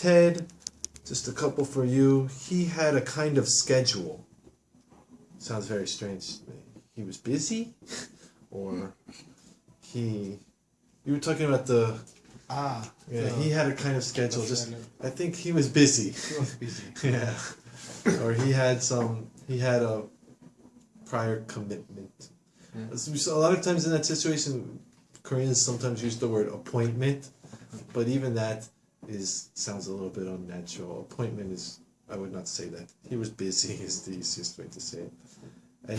Ted, just a couple for you. He had a kind of schedule. Sounds very strange. He was busy, or he. You were talking about the. Ah. Yeah, he had a kind of schedule. Just. I think he was busy. He was busy. yeah, or he had some. He had a prior commitment. Yeah. So a lot of times in that situation, Koreans sometimes use the word appointment, but even that is sounds a little bit unnatural. Appointment is I would not say that. He was busy is the easiest way to say it. And